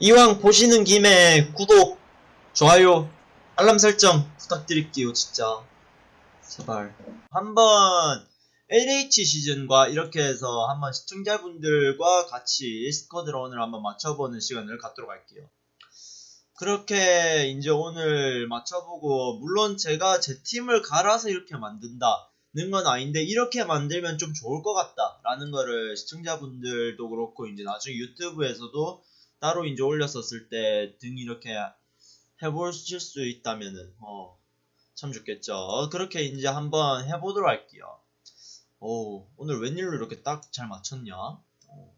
이왕 보시는 김에 구독, 좋아요, 알람 설정 부탁드릴게요, 진짜. 제발. 한번 LH 시즌과 이렇게 해서 한번 시청자분들과 같이 스쿼드런을 한번 맞춰보는 시간을 갖도록 할게요. 그렇게 이제 오늘 맞춰보고, 물론 제가 제 팀을 갈아서 이렇게 만든다 는 건 아닌데, 이렇게 만들면 좀 좋을 것 같다. 라는 거를 시청자분들도 그렇고, 이제 나중에 유튜브에서도 따로 이제 올렸었을 때 등 이렇게 해보실 수 있다면은, 어, 참 좋겠죠. 그렇게 이제 한번 해보도록 할게요. 오, 오늘 웬일로 이렇게 딱 잘 맞췄냐? 오.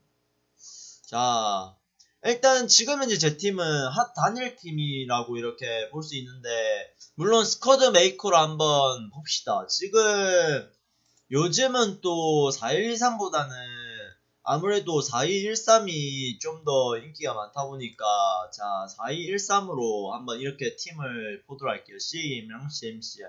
자, 일단 지금 현재 제 팀은 HOT 단일 팀이라고 이렇게 볼 수 있는데, 물론 squad maker로 한번 봅시다. 지금 요즘은 또 4123보다는 아무래도 4213이 좀 더 인기가 많다 보니까 자 4213으로 한번 이렇게 팀을 보도록 할게요. CM이랑 CM CM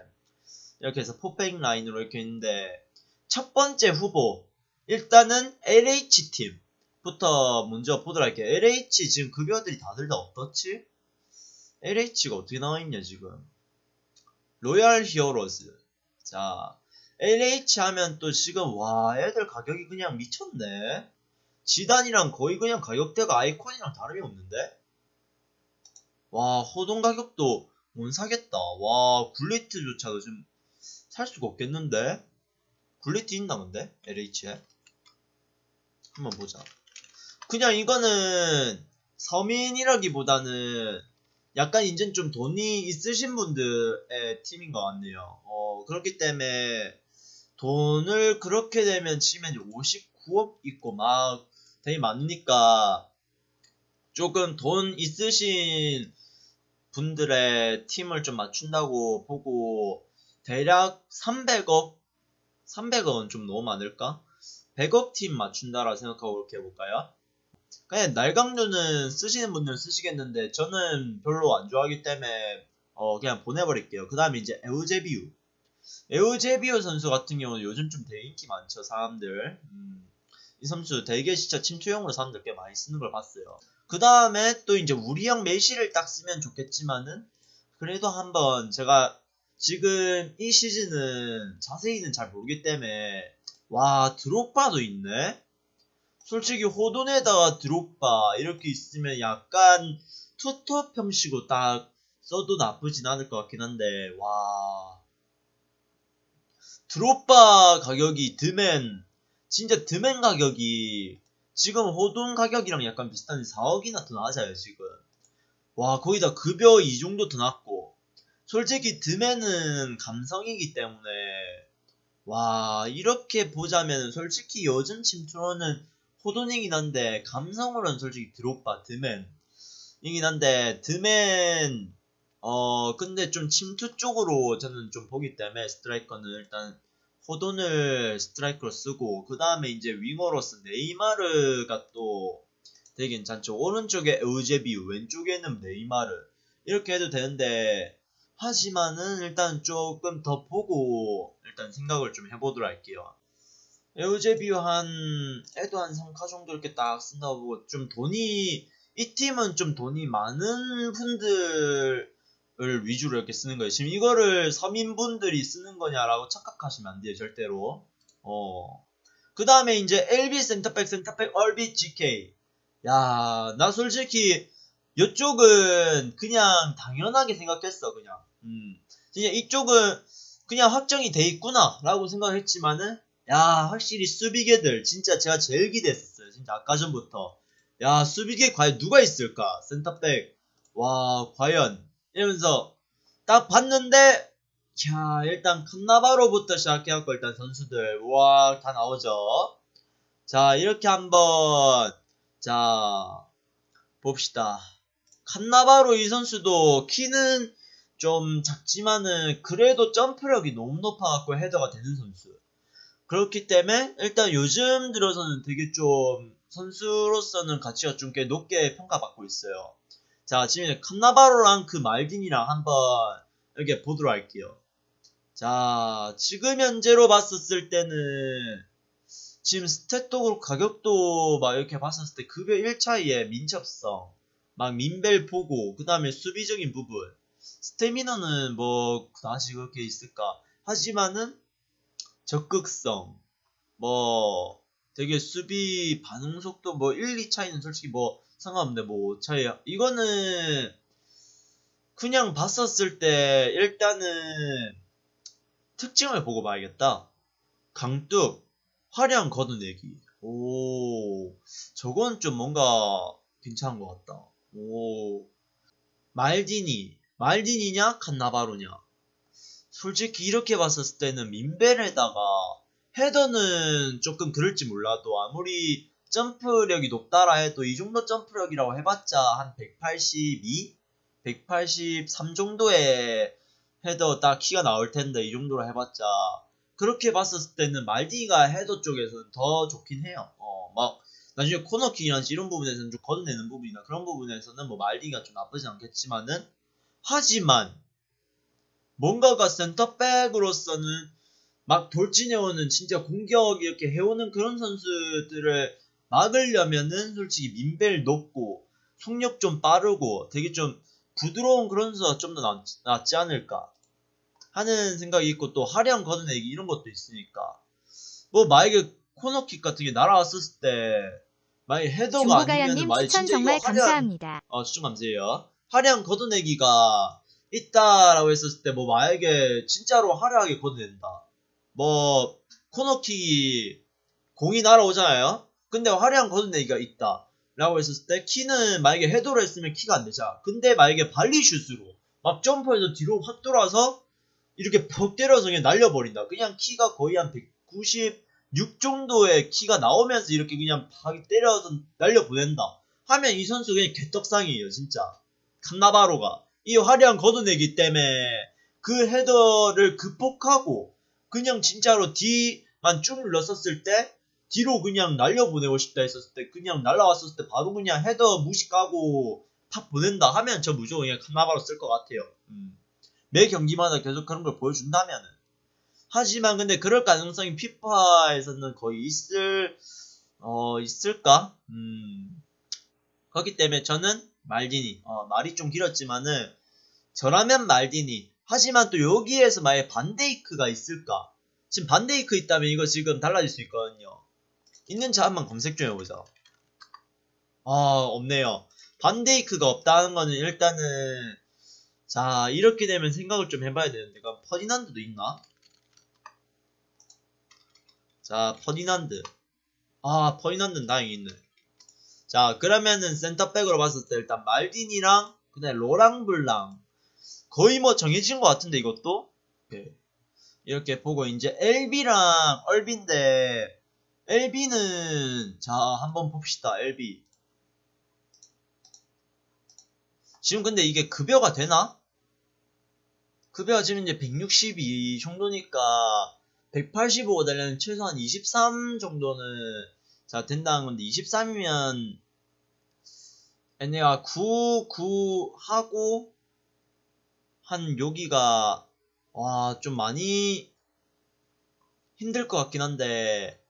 이렇게 해서 포백 라인으로 이렇게 있는데 첫 번째 후보 일단은 LH팀부터 먼저 보도록 할게요. LH 지금 급여들이 다들 다 어떻지? LH가 어떻게 나와있냐 지금 Loyal Heroes 자 LH 하면 또 지금 와 애들 가격이 그냥 미쳤네. 지단이랑 거의 그냥 가격대가 아이콘이랑 다름이 없는데? 와 호동 가격도 못 사겠다. 와 굴리트조차도 지금 살 수가 없겠는데? 굴리트 있나 본데? LH에? 한번 보자. 그냥 이거는 서민이라기보다는 약간 이젠 좀 돈이 있으신 분들의 팀인 것 같네요. 어 그렇기 때문에 돈을 그렇게 되면 치면 59억 있고 막 되게 많으니까 조금 돈 있으신 분들의 팀을 좀 맞춘다고 보고 대략 300억 300억은 좀 너무 많을까? 100억 팀 맞춘다라 생각하고 이렇게 해볼까요? 그냥 날강류는 쓰시는 분들은 쓰시겠는데 저는 별로 안 좋아하기 때문에 어 그냥 보내버릴게요. 그 다음에 이제 에우제비우 에우제비우 선수 같은 경우는 요즘 좀 되게 인기 많죠 사람들. 음, 이 선수 되게 진짜 침투용으로 사람들 꽤 많이 쓰는 걸 봤어요. 그 다음에 또 이제 우리형 메시를 딱 쓰면 좋겠지만은 그래도 한번 제가 지금 이 시즌은 자세히는 잘 모르기 때문에 와 드롭바도 있네? 솔직히 호돈에다가 드롭바 이렇게 있으면 약간 투톱 형식으로 딱 써도 나쁘진 않을 것 같긴 한데 와 드롭바 가격이 드맨 진짜 드맨 가격이 지금 호돈 가격이랑 약간 비슷한데 4억이나 더 낮아요 지금. 와 거기다 급여 이 정도 더 낮고. 솔직히 드맨은 감성이기 때문에. 와 이렇게 보자면 솔직히 요즘 침투로는 호돈이긴 한데 감성으로는 솔직히 드록바 드맨이긴 한데 드맨 어 근데 좀 침투 쪽으로 저는 좀 보기 때문에 스트라이커는 일단 호돈을 스트라이커로 쓰고 그 다음에 이제 winger로서 네이마르가 또 되게 괜찮죠. 오른쪽에 에우제비우 왼쪽에는 네이마르. 이렇게 해도 되는데 하지만은 일단 조금 더 보고 일단 생각을 좀 해보도록 할게요. 에우제비우 한 애도 한 3카 정도 이렇게 딱 쓴다고 보고 좀 돈이 이 팀은 좀 돈이 많은 분들 을 위주로 이렇게 쓰는 거예요. 지금 이거를 서민분들이 쓰는 거냐라고 착각하시면 안 돼요. 절대로. 어. 그 다음에 이제 LB 센터백 센터백 RB GK. 야, 나 솔직히 이쪽은 그냥 당연하게 생각했어. 그냥. 음. 진짜 이쪽은 그냥 확정이 돼 있구나 라고 생각했지만은 야 확실히 수비계들 진짜 제가 제일 기대했었어요. 진짜 아까 전부터. 야 수비계 과연 누가 있을까? 센터백. 와 과연 이러면서 딱 봤는데 자 일단 칸나바로부터 시작해갖고 일단 선수들 와다 나오죠. 자 이렇게 한번 자 봅시다. 칸나바로 이 선수도 키는 좀 작지만은 그래도 점프력이 너무 높아갖고 헤더가 되는 선수. 그렇기 때문에 일단 요즘 들어서는 되게 좀 선수로서는 가치가 좀 꽤 높게 평가받고 있어요 자, 지금 칸나바로랑 그 말딘이랑 한번 이렇게 보도록 할게요. 자, 지금 현재로 봤었을 때는 지금 스탯도 그렇고 가격도 막 이렇게 봤었을 때 급여 1차이의 민첩성 막 민벨 보고 그 다음에 수비적인 부분 스태미너는 뭐 다시 그렇게 있을까 하지만은 적극성 뭐 되게 수비 반응 속도 뭐 1, 2 차이는 솔직히 뭐 상관없는데 뭐 차이 이거는 그냥 봤었을 때 일단은 특징을 보고 봐야겠다. 강뚝, 화량 걷어내기. 오, 저건 좀 뭔가 괜찮은 것 같다. 오, 말디니. 말디니냐? 칸나바로냐? 솔직히 이렇게 봤었을 때는 민벨에다가 헤더는 조금 그럴지 몰라도 아무리 점프력이 높다라 해도 이 정도 점프력이라고 해봤자 한 182? 183 정도의 헤더 딱 키가 나올 텐데 이 정도로 해봤자 그렇게 봤었을 때는 말디가 헤더 쪽에서는 더 좋긴 해요. 어, 막 나중에 코너킥이나 이런 부분에서는 좀 걷어내는 부분이나 그런 부분에서는 뭐 말디가 좀 나쁘지 않겠지만은 하지만 뭔가가 센터백으로서는 막 돌진해오는 진짜 공격 이렇게 해오는 그런 선수들을 막으려면은 솔직히 민벨 높고 속력 좀 빠르고 되게 좀 부드러운 그런 선수가 좀 더 낫지 않을까 하는 생각이 있고 또 하량 걷어내기 이런 것도 있으니까 뭐 만약에 코너킥 같은 게 날아왔었을 때 만약에 헤더가 아니면 만약에 추천 진짜 정말 하량 감사합니다. 어, 추천 감사해요. 화량 걷어내기가 있다라고 했었을 때, 뭐, 만약에 진짜로 화려하게 걷어낸다. 뭐, 코너킥이 공이 날아오잖아요? 근데 화량 걷어내기가 있다. 라고 했었을 때, 키는 만약에 헤더로 했으면 키가 안 되잖아. 근데 만약에 발리슛으로 막 점프해서 뒤로 확 돌아서 이렇게 퍽 때려서 그냥 날려버린다. 그냥 키가 거의 한 196 정도의 키가 나오면서 이렇게 그냥 팍 때려서 날려보낸다. 하면 이 선수 그냥 개떡상이에요, 진짜. 칸나바로가. 이 화려한 걷어내기 때문에 그 헤더를 극복하고 그냥 진짜로 D만 쭉 눌렀었을 때 뒤로 그냥 날려보내고 싶다 했었을 때 그냥 날라왔었을 때 바로 그냥 헤더 무식하고 탁 보낸다 하면 저 무조건 그냥 칸나바로 쓸 것 같아요. 음. 매 경기마다 계속 그런 걸 보여준다면은. 하지만 근데 그럴 가능성이 피파에서는 거의 있을 어 있을까? 음. 그렇기 때문에 저는 말디니 어, 말이 좀 길었지만은 저라면 말디니 하지만 또 여기에서 만약 반데이크가 있을까 지금 반데이크 있다면 이거 지금 달라질 수 있거든요 있는지 한번 검색 좀 해보자. 아 없네요. 반데이크가 없다는 거는 일단은 자 이렇게 되면 생각을 좀 해봐야 되는데 그럼 퍼디난드도 있나? 자 퍼디난드. 아 퍼디난드는 다행히 있네. 자 그러면은 센터백으로 봤을 때 일단 말딘이랑 그다음에 로랑블랑. 거의 뭐 정해진 것 같은데 이것도. 이렇게 보고 이제 LB랑 얼비인데 LB는 자 한번 봅시다 LB 지금 근데 이게 급여가 되나? 급여가 지금 이제 162 정도니까 185 되려면 최소한 23 정도는 자 된다는 건데 23이면 얘네가 9, 9 하고 한 여기가 와 좀 많이 힘들 것 같긴 한데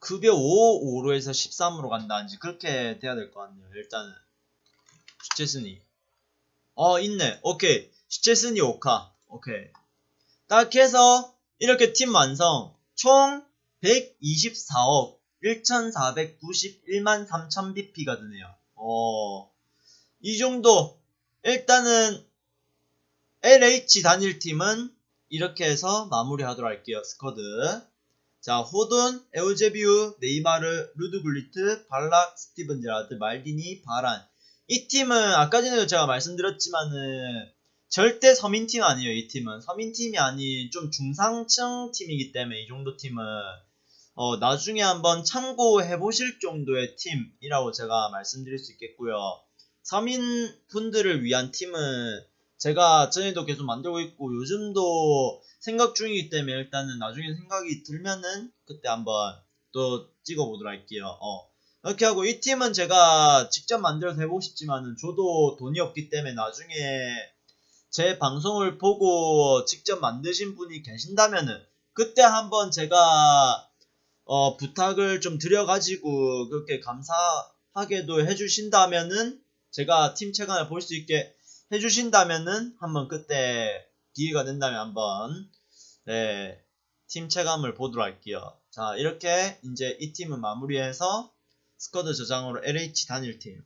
급여 5, 5로 해서 13으로 간다든지 그렇게 돼야 될 것 같네요. 일단은. 슈체스니 어 있네. 오케이. 슈체스니 오카. 오케이. 딱 해서 이렇게 팀 완성. 총 124억 1491만 3000 BP가 드네요. 어, 이 정도. 일단은 LH 단일팀은 이렇게 해서 마무리하도록 할게요. 스쿼드. 자, 호돈, 에우제비우, 네이마르, 루드굴리트, 발락, 스티븐 제라드, 말디니, 바란. 이 팀은 아까 전에도 제가 말씀드렸지만은 절대 서민팀 아니에요. 이 팀은 서민팀이 아닌 좀 중상층 팀이기 때문에 이 정도 팀은 어, 나중에 한번 참고해 보실 정도의 팀이라고 제가 말씀드릴 수 있겠고요. 서민 분들을 위한 팀은 제가 전에도 계속 만들고 있고 요즘도 생각 중이기 때문에 일단은 나중에 생각이 들면은 그때 한번 또 찍어보도록 할게요. 어. 이렇게 하고 이 팀은 제가 직접 만들어서 해보고 싶지만은 저도 돈이 없기 때문에 나중에 제 방송을 보고 직접 만드신 분이 계신다면은 그때 한번 제가 어, 부탁을 좀 드려가지고 그렇게 감사하게도 해주신다면은 제가 팀 체감을 볼 수 있게 해주신다면은 한번 그때 기회가 된다면 한번 네, 팀 체감을 보도록 할게요. 자 이렇게 이제 이 팀은 마무리해서 스쿼드 저장으로 LH 단일팀